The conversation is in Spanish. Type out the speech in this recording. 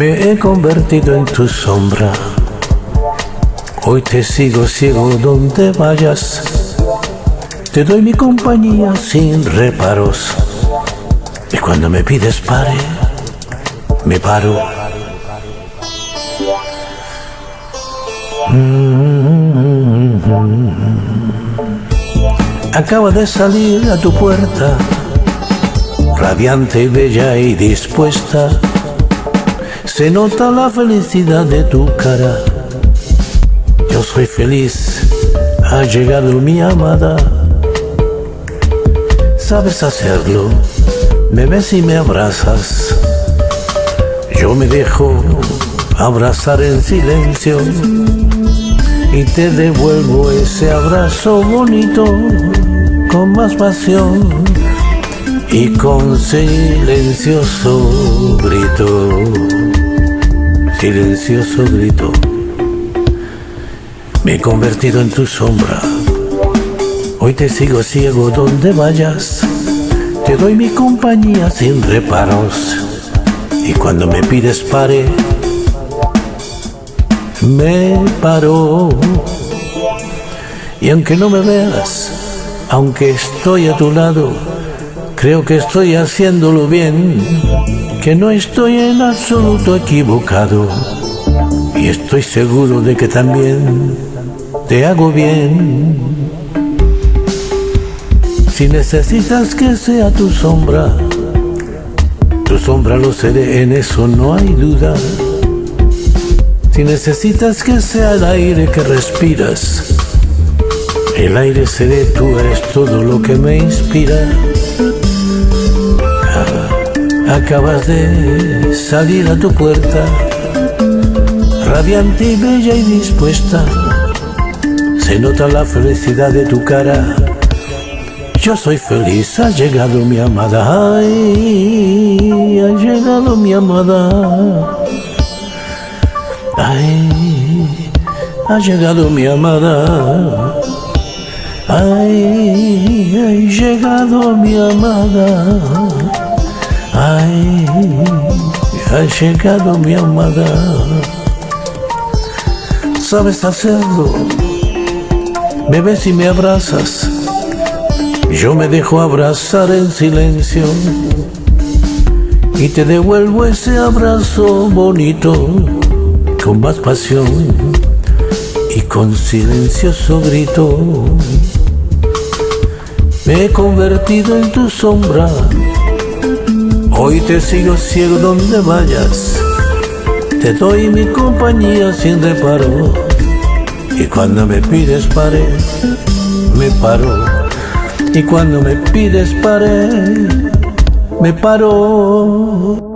Me he convertido en tu sombra. Hoy te sigo ciego donde vayas. Te doy mi compañía sin reparos. Y cuando me pides pare, me paro. Acaba de salir a tu puerta, radiante, bella y dispuesta se nota la felicidad de tu cara. Yo soy feliz, ha llegado mi amada. Sabes hacerlo, me ves y me abrazas. Yo me dejo abrazar en silencio y te devuelvo ese abrazo bonito con más pasión y con silencioso grito silencioso grito. Me he convertido en tu sombra. Hoy te sigo ciego donde vayas. Te doy mi compañía sin reparos. Y cuando me pides pare, me paro. Y aunque no me veas, aunque estoy a tu lado, creo que estoy haciéndolo bien que no estoy en absoluto equivocado y estoy seguro de que también te hago bien. Si necesitas que sea tu sombra, tu sombra lo seré, en eso no hay duda. Si necesitas que sea el aire que respiras, el aire seré, tú eres todo lo que me inspira. Acabas de salir a tu puerta, radiante y bella y dispuesta. Se nota la felicidad de tu cara. Yo soy feliz, ha llegado mi amada. Ay, ha llegado mi amada. Ay, ha llegado mi amada. Ay, ha llegado mi amada. Ay, ha llegado mi amada. Sabes hacerlo, ves y me abrazas. Yo me dejo abrazar en silencio y te devuelvo ese abrazo bonito con más pasión y con silencioso grito. Me he convertido en tu sombra Hoy te sigo ciego donde vayas, te doy mi compañía sin reparo. Y cuando me pides pare, me paro. Y cuando me pides pare, me paro.